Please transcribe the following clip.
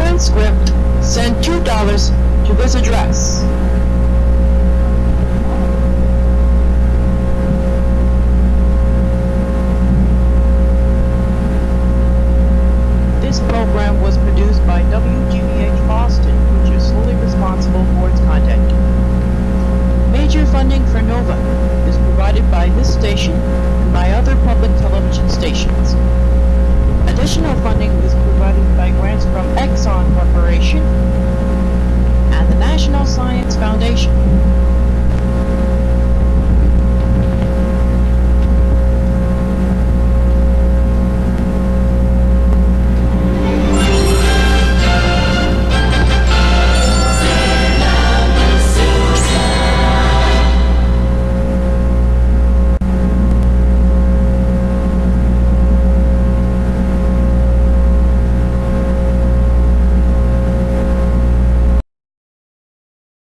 transcript, send $2 to this address. This program was produced by WGBH Boston, which is solely responsible for its content. Major funding for NOVA is